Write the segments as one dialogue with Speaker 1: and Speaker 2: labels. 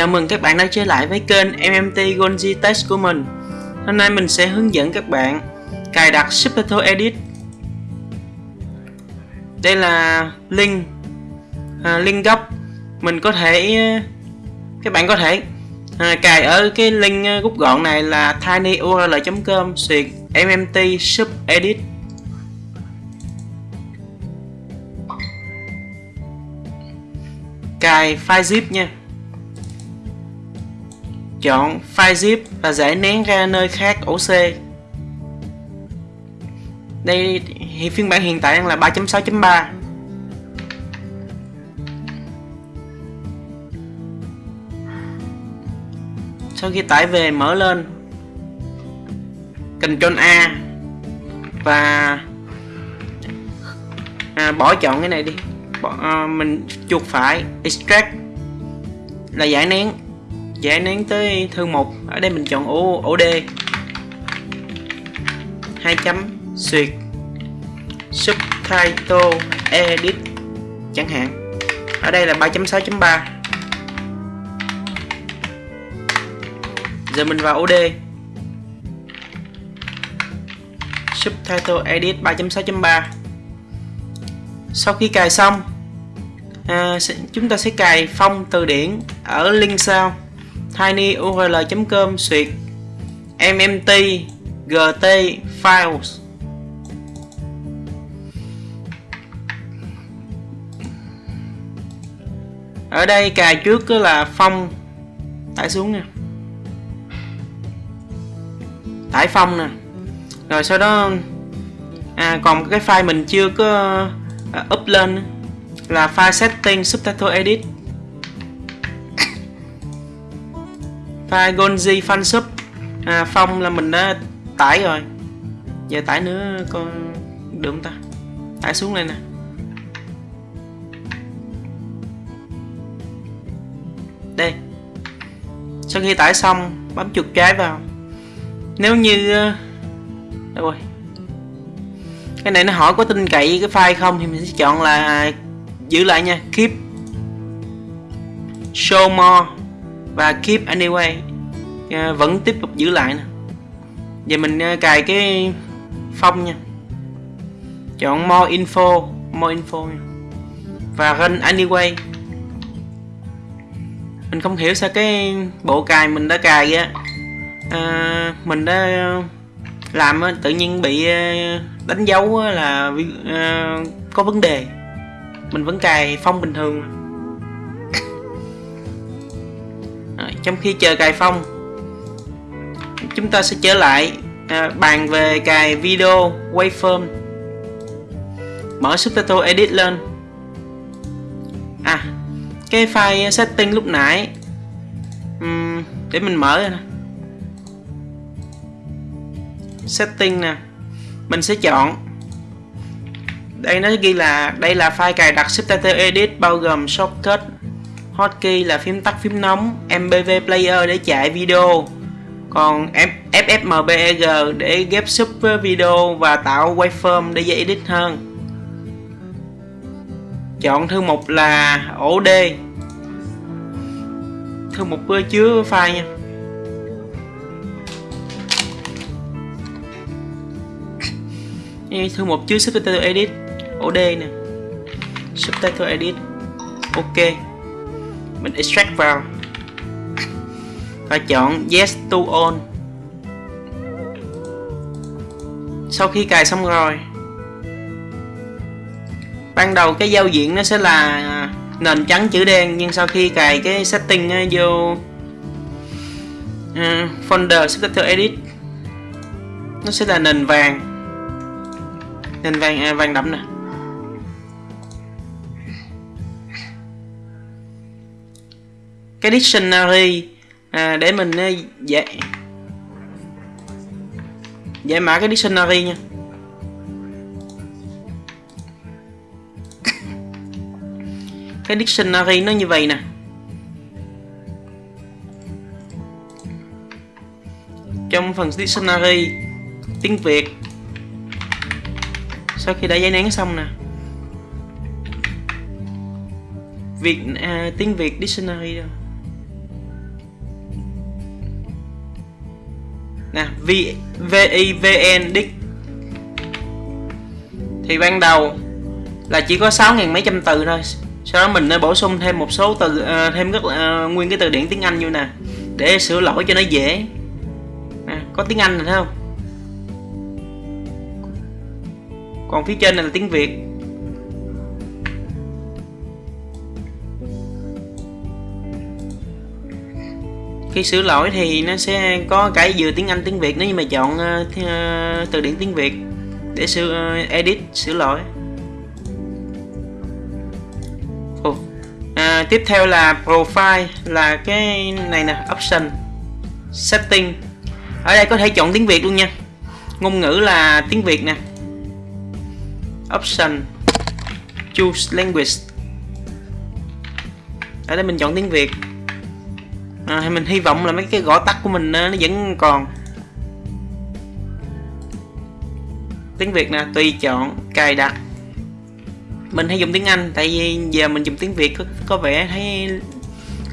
Speaker 1: Chào mừng các bạn đã trở lại với kênh MMT Gonji Test của mình. Hôm nay mình sẽ hướng dẫn các bạn cài đặt Subtitle Edit. Đây là link à, link gốc Mình có thể các bạn có thể à, cài ở cái link à, rút gọn này là tinyurl.com xuyệt mmt sub edit. Cài file zip nha chọn file zip và giải nén ra nơi khác ổ C. Đây thì phiên bản hiện tại đang là 3.6.3 sau khi tải về mở lên. Ctrl A và à, bỏ chọn cái này đi. Bỏ, à, mình chuột phải extract là giải nén. Dạ, giải nén tới thư mục ở đây mình chọn ổ ổ D. Hai chấm xuyệt. Subtitle edit chẳng hạn. Ở đây là 3.6.3 giờ mình vào ổ D. Subtitle edit 3.6.3 sau khi cài xong à, chúng ta sẽ cài phong từ điển ở link sau tinyurl.com xuyệt mmt gt files. Ở đây cài trước là phong. Tải xuống nè. tải phong nè. Rồi sau đó à, còn cái file mình chưa có à, up lên là file setting subtitle edit. File gonzi fan sub à, phong là mình đã tải rồi. Giờ tải nữa con được không ta? Tải xuống đây nè. Đây. Sau khi tải xong bấm chuột trái vào. Nếu như ờ, đâu rồi. Cái này nó hỏi có tin cậy cái file không thì mình sẽ chọn là à, giữ lại nha. Keep. Show more và keep anyway. À, vẫn tiếp tục giữ lại nè. Giờ mình à, cài cái phong nha. Chọn more info more info nha. và run anyway. Mình không hiểu sao cái bộ cài mình đã cài á. À, mình đã làm tự nhiên bị đánh dấu là à, có vấn đề. Mình vẫn cài phong bình thường trong khi chờ cài phong chúng ta sẽ trở lại à, bàn về cài video waveform mở subtitle edit lên. À cái file setting lúc nãy uhm, để mình mở nè. Setting nè mình sẽ chọn. Đây nó ghi là đây là file cài đặt subtitle edit bao gồm shortcut hotkey là phím tắt phím nóng MPV player để chạy video. Còn ffmpeg để ghép sub video và tạo waveform để dễ edit hơn. Chọn thư mục là ổ D. Thư mục chứa file nha. Thư mục chứa subtitle edit ổ D nè. Subtitle edit, ok mình extract vào. Và chọn yes to all sau khi cài xong rồi ban đầu cái giao diện nó sẽ là nền trắng chữ đen nhưng sau khi cài cái setting ờ, vô uh, folder subtitle edit nó sẽ là nền vàng. Nền vàng à, vàng đậm nè. Cái dictionary à, để mình à, dễ giải mã cái dictionary nha. Cái dictionary nó như vậy nè. Trong phần dictionary tiếng Việt sau khi đã giấy nén xong nè. Việt à, tiếng Việt dictionary đâu nè v vivn dict thì ban đầu là chỉ có sáu ngàn mấy trăm từ thôi. Sau đó mình nên bổ sung thêm một số từ uh, thêm rất uh, nguyên cái từ điển tiếng anh như nè để sửa lỗi cho nó dễ. À, có tiếng anh rồi thấy không? Còn phía trên này là tiếng việt. Khi sửa lỗi thì nó sẽ có cả vừa tiếng anh tiếng việt nếu như mà chọn uh, từ điển tiếng việt để sửa uh, edit sửa lỗi. À, tiếp theo là profile là cái này nè option setting. Ở đây có thể chọn tiếng việt luôn nha. Ngôn ngữ là tiếng việt nè. Option choose language. Ở đây mình chọn tiếng việt à, mình hy vọng là mấy cái gõ tắt của mình ờ, nó vẫn còn. Tiếng việt nè tùy chọn cài đặt. Mình hay dùng tiếng anh tại vì giờ mình dùng tiếng việt có, có vẻ thấy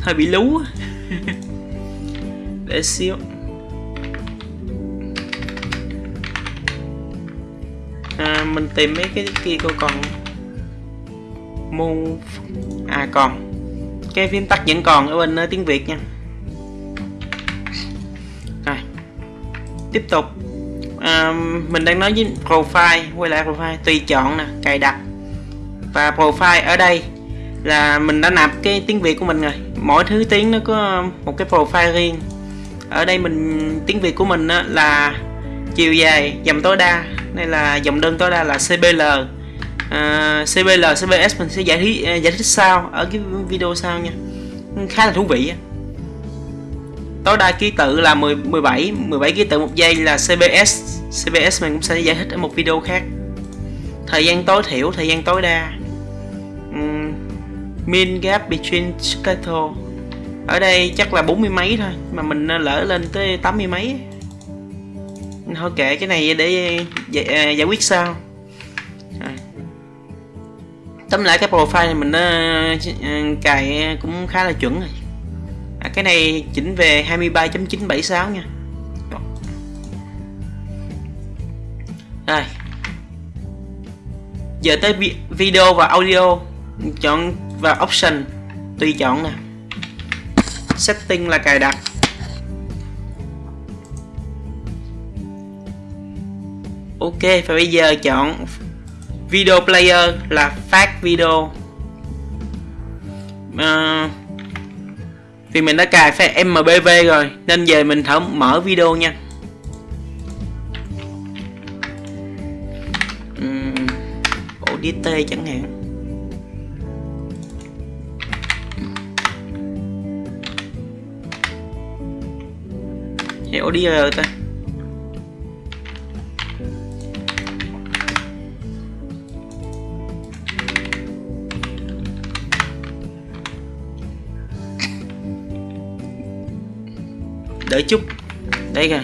Speaker 1: hơi bị lú để xíu. À, mình tìm mấy cái kia cô còn. Move. À còn. Cái phím tắt vẫn còn ở bên ờ, tiếng việt nha. Tiếp tục. À, mình đang nói với profile quay lại profile tùy chọn nè cài đặt. Và profile ở đây là mình đã nạp cái tiếng Việt của mình rồi. Mỗi thứ tiếng nó có một cái profile riêng. Ở đây mình tiếng Việt của mình là chiều dài dòng tối đa. Đây là dòng đơn tối đa là CBL à, CBL CBS mình sẽ giải thích à, giải thích sau ở cái video sau nha. Khá là thú vị tối đa ký tự là 10, 17 17 ký tự một giây là CBS CBS mình cũng sẽ giải thích ở một video khác. Thời gian tối thiểu thời gian tối đa. Um, min gap between schedule. Ở đây chắc là bốn mươi mấy thôi mà mình lỡ lên tới tám mươi mấy. Thôi kệ cái này để giải, à, giải quyết sao à. tóm lại cái profile này mình uh, cài cũng khá là chuẩn rồi à, cái này chỉnh về 23.976 nha. Đây. giờ tới video và audio. Chọn vào option tùy chọn nè. Setting là cài đặt. Ok và bây giờ chọn video player là phát video. Uh, vì mình đã cài file mbv rồi, nên về mình thử mở video nha. DT chẳng hạn. Hay ODR ta. Đợi chút. Đây rồi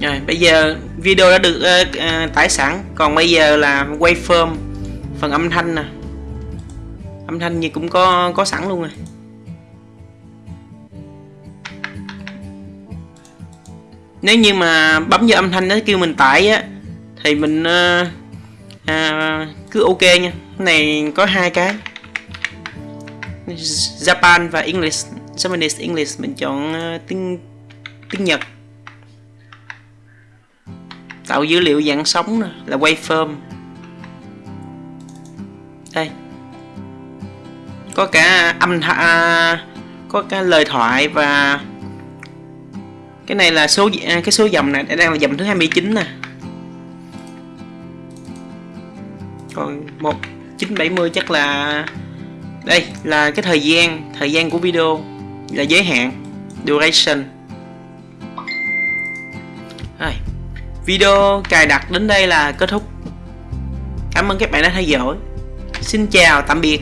Speaker 1: rồi bây giờ video đã được uh, uh, tải sẵn. Còn bây giờ là quay waveform phần âm thanh nè. Âm thanh như cũng có có sẵn luôn rồi. Nếu như mà bấm vào âm thanh nó kêu mình tải á thì mình uh, uh, cứ ok nha. Này có hai cái. Japan và English Japanese English mình chọn uh, tiếng tiếng Nhật. Tạo dữ liệu dạng sóng nè, là waveform. Đây. Có cả âm à, có cả lời thoại và cái này là số à, cái số dòng này đang là dòng thứ 29 nè còn 1970 chắc là đây là cái thời gian thời gian của video là giới hạn duration rồi Video cài đặt đến đây là kết thúc. Cảm ơn các bạn đã theo dõi. Xin chào, tạm biệt.